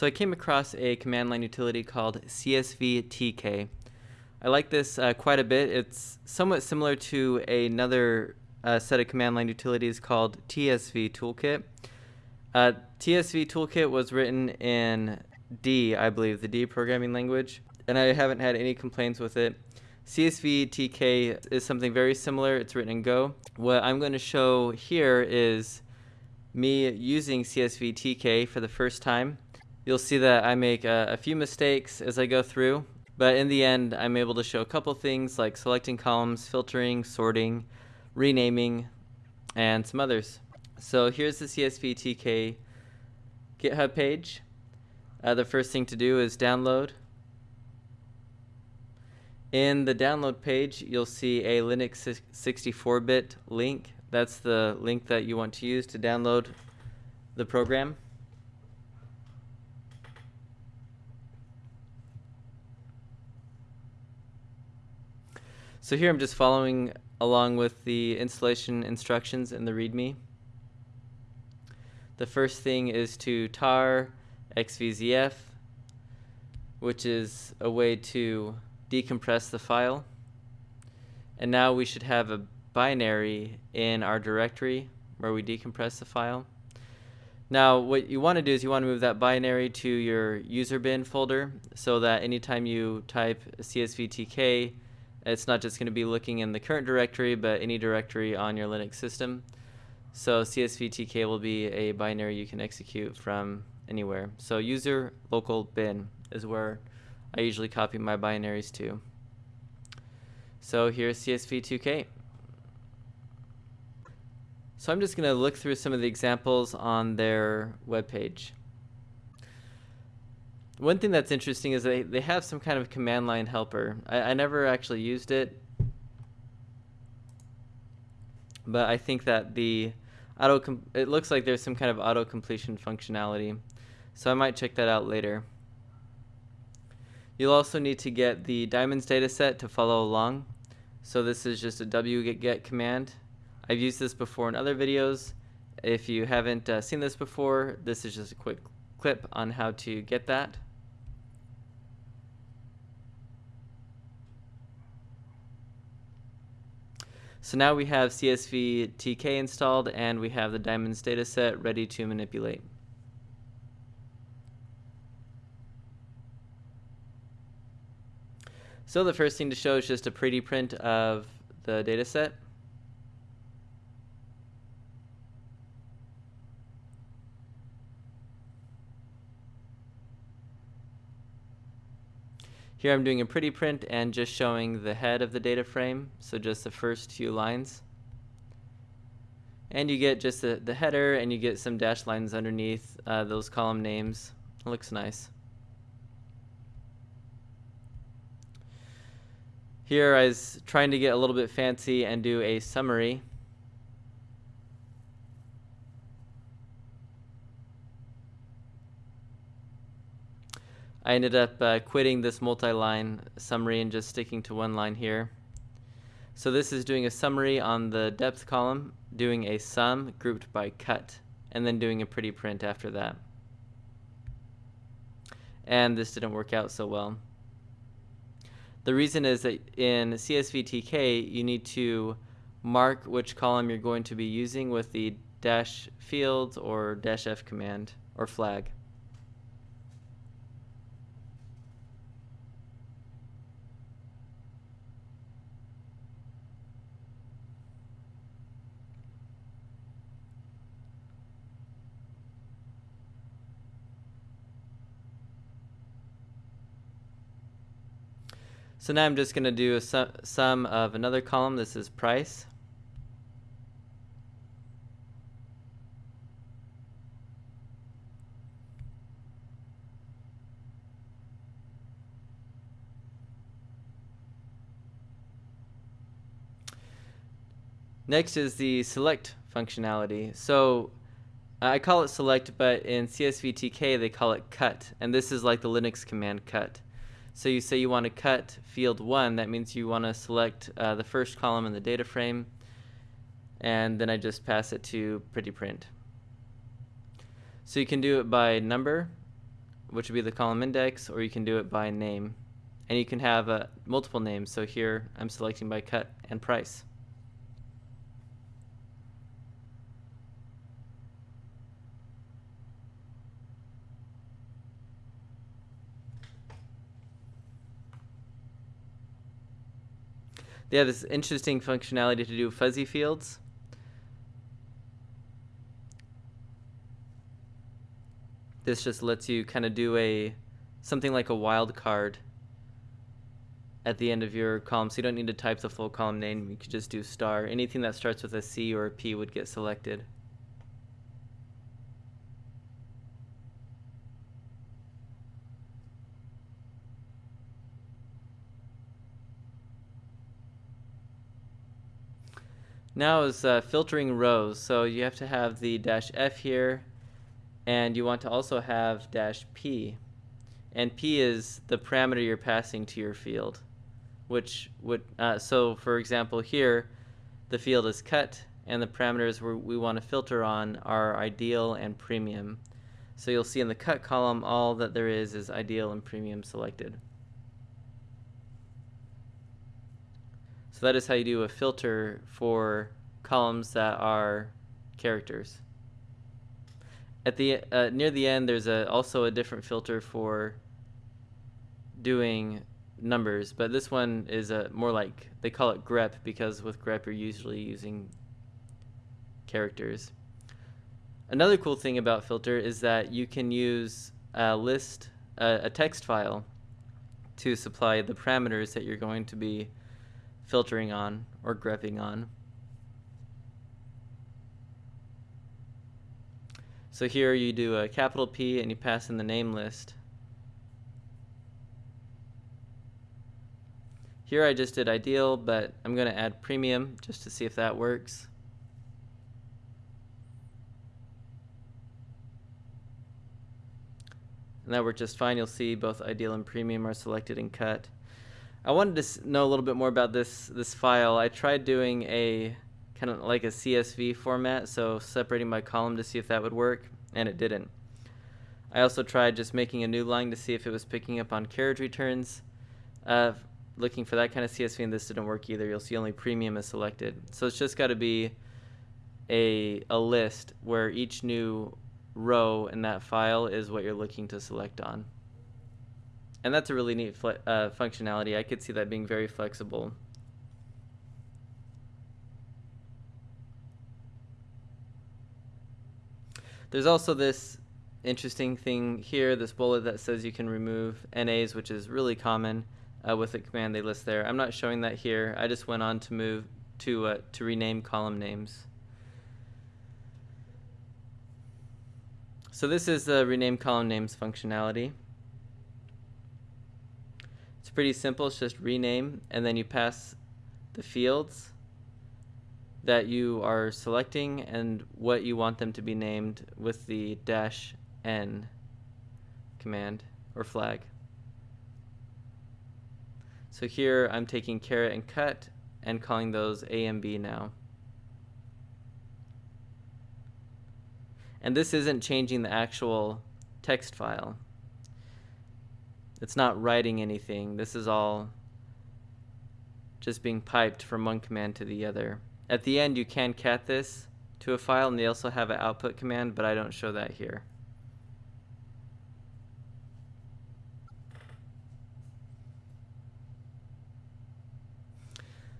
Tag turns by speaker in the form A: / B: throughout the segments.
A: So I came across a command line utility called CSVTK. I like this uh, quite a bit. It's somewhat similar to another uh, set of command line utilities called TSV Toolkit. Uh, TSV Toolkit was written in D, I believe, the D programming language, and I haven't had any complaints with it. CSVTK is something very similar. It's written in Go. What I'm going to show here is me using CSVTK for the first time. You'll see that I make a, a few mistakes as I go through, but in the end, I'm able to show a couple things like selecting columns, filtering, sorting, renaming, and some others. So here's the CSVTK GitHub page. Uh, the first thing to do is download. In the download page, you'll see a Linux 64-bit link. That's the link that you want to use to download the program. So here I'm just following along with the installation instructions in the README. The first thing is to tar xvzf, which is a way to decompress the file. And now we should have a binary in our directory where we decompress the file. Now what you want to do is you want to move that binary to your user bin folder so that anytime you type csvtk it's not just going to be looking in the current directory but any directory on your Linux system. So CSVTK will be a binary you can execute from anywhere. So user local bin is where I usually copy my binaries to. So here's CSVTK. So I'm just going to look through some of the examples on their webpage. One thing that's interesting is they, they have some kind of command line helper. I, I never actually used it, but I think that the auto it looks like there's some kind of auto completion functionality. So I might check that out later. You'll also need to get the diamonds dataset to follow along. So this is just a wget command. I've used this before in other videos. If you haven't uh, seen this before, this is just a quick clip on how to get that. So now we have CSV TK installed and we have the diamonds dataset ready to manipulate. So the first thing to show is just a pretty print of the dataset. Here I'm doing a pretty print and just showing the head of the data frame, so just the first few lines. And you get just the, the header and you get some dashed lines underneath uh, those column names. It looks nice. Here I was trying to get a little bit fancy and do a summary. I ended up uh, quitting this multi-line summary and just sticking to one line here. So this is doing a summary on the depth column, doing a sum grouped by cut, and then doing a pretty print after that. And this didn't work out so well. The reason is that in CSVTK, you need to mark which column you're going to be using with the dash field or dash F command or flag. So now I'm just going to do a su sum of another column. This is price. Next is the select functionality. So uh, I call it select, but in CSVTK they call it cut, and this is like the Linux command cut. So you say you want to cut field 1, that means you want to select uh, the first column in the data frame, and then I just pass it to pretty print. So you can do it by number, which would be the column index, or you can do it by name. And you can have uh, multiple names. So here I'm selecting by cut and price. They have this interesting functionality to do fuzzy fields. This just lets you kind of do a something like a wildcard at the end of your column. So you don't need to type the full column name. You could just do star. Anything that starts with a C or a P would get selected. Now is uh, filtering rows. So you have to have the dash F here, and you want to also have dash P. And P is the parameter you're passing to your field, which would, uh, so for example here, the field is cut, and the parameters we want to filter on are ideal and premium. So you'll see in the cut column, all that there is is ideal and premium selected. So that is how you do a filter for columns that are characters. At the uh, near the end, there's a also a different filter for doing numbers, but this one is a more like they call it grep because with grep you're usually using characters. Another cool thing about filter is that you can use a list, a text file, to supply the parameters that you're going to be filtering on or grepping on. So here you do a capital P and you pass in the name list. Here I just did ideal, but I'm going to add premium just to see if that works. And that worked just fine. You'll see both ideal and premium are selected and cut. I wanted to know a little bit more about this this file. I tried doing a kind of like a CSV format, so separating by column to see if that would work, and it didn't. I also tried just making a new line to see if it was picking up on carriage returns. Uh, looking for that kind of CSV, and this didn't work either. You'll see only premium is selected. So it's just got to be a, a list where each new row in that file is what you're looking to select on and that's a really neat uh, functionality. I could see that being very flexible. There's also this interesting thing here, this bullet that says you can remove NAs, which is really common uh, with the command they list there. I'm not showing that here. I just went on to move to uh, to rename column names. So this is the rename column names functionality. It's pretty simple. It's just rename, and then you pass the fields that you are selecting and what you want them to be named with the dash n command or flag. So here I'm taking carat and cut and calling those A and B now. And this isn't changing the actual text file. It's not writing anything. This is all just being piped from one command to the other. At the end, you can cat this to a file, and they also have an output command, but I don't show that here.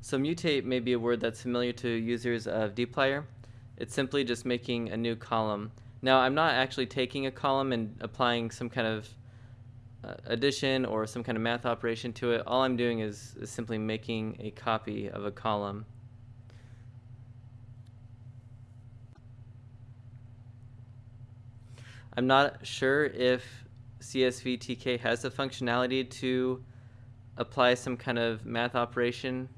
A: So mutate may be a word that's familiar to users of dplyr. It's simply just making a new column. Now, I'm not actually taking a column and applying some kind of addition or some kind of math operation to it, all I'm doing is, is simply making a copy of a column. I'm not sure if CSVTK has the functionality to apply some kind of math operation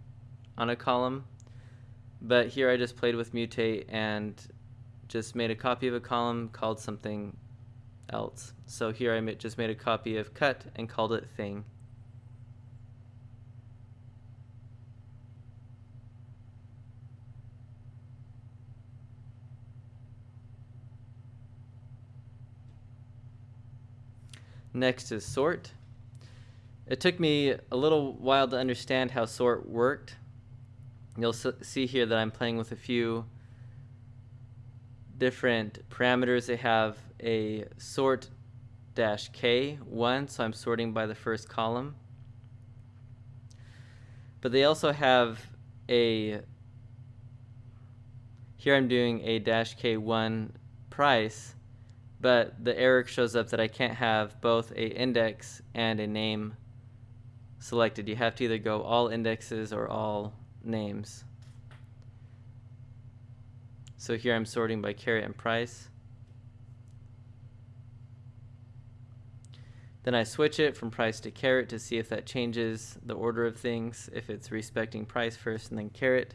A: on a column, but here I just played with mutate and just made a copy of a column called something else. So here I just made a copy of cut and called it thing. Next is sort. It took me a little while to understand how sort worked. You'll see here that I'm playing with a few different parameters. They have a sort dash k one, so I'm sorting by the first column. But they also have a here I'm doing a dash k1 price, but the error shows up that I can't have both a index and a name selected. You have to either go all indexes or all names. So here I'm sorting by carat and price. Then I switch it from price to carat to see if that changes the order of things, if it's respecting price first and then carat.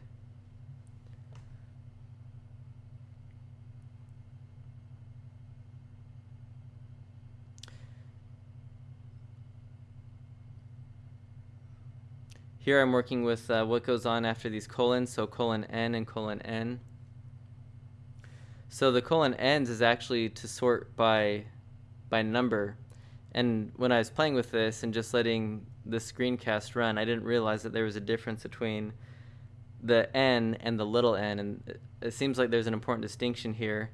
A: Here I'm working with uh, what goes on after these colons, so colon n and colon n. So the colon ends is actually to sort by by number. And when I was playing with this and just letting the screencast run, I didn't realize that there was a difference between the n and the little n, and it, seems like there's an important distinction here.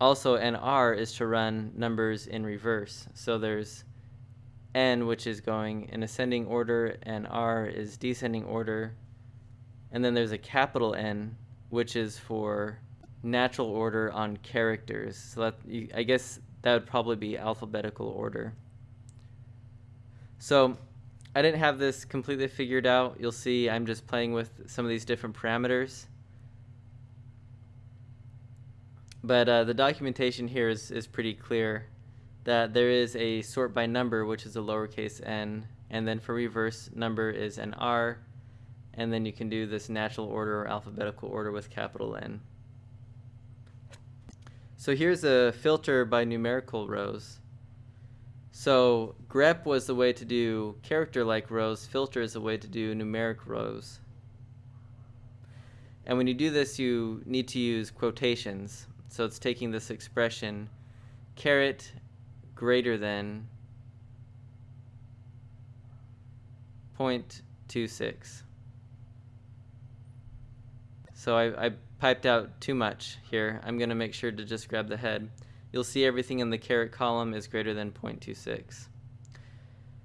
A: Also, nr is to run numbers in reverse. So there's n, which is going in ascending order, and r is descending order. And then there's a capital N, which is for natural order on characters. So that you, I guess that would probably be alphabetical order. So I didn't have this completely figured out. You'll see I'm just playing with some of these different parameters. But uh, the documentation here is, is pretty clear that there is a sort by number, which is a lowercase n, and then for reverse number is an r, and then you can do this natural order or alphabetical order with capital N. So here's a filter by numerical rows. So grep was the way to do character-like rows, filter is the way to do numeric rows. And when you do this, you need to use quotations. So it's taking this expression, carat greater than 0.26. So I, I piped out too much here. I'm going to make sure to just grab the head. You'll see everything in the carat column is greater than 0.26.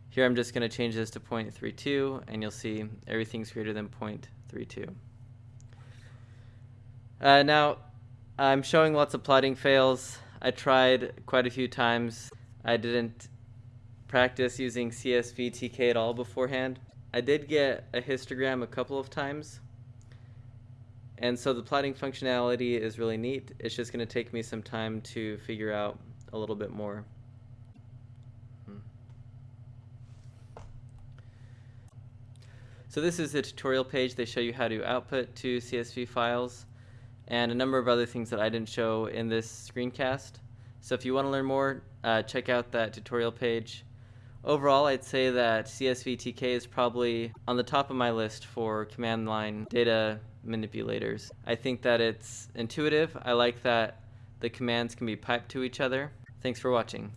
A: Here I'm just going to change this to 0.32 and you'll see everything's greater than 0.32. Uh, now I'm showing lots of plotting fails. I tried quite a few times. I didn't practice using CSV TK at all beforehand. I did get a histogram a couple of times. And so the plotting functionality is really neat. It's just going to take me some time to figure out a little bit more. Hmm. So this is the tutorial page. They show you how to output to CSV files and a number of other things that I didn't show in this screencast. So if you want to learn more, uh, check out that tutorial page. Overall, I'd say that CSVTK is probably on the top of my list for command line data manipulators. I think that it's intuitive. I like that the commands can be piped to each other. Thanks for watching.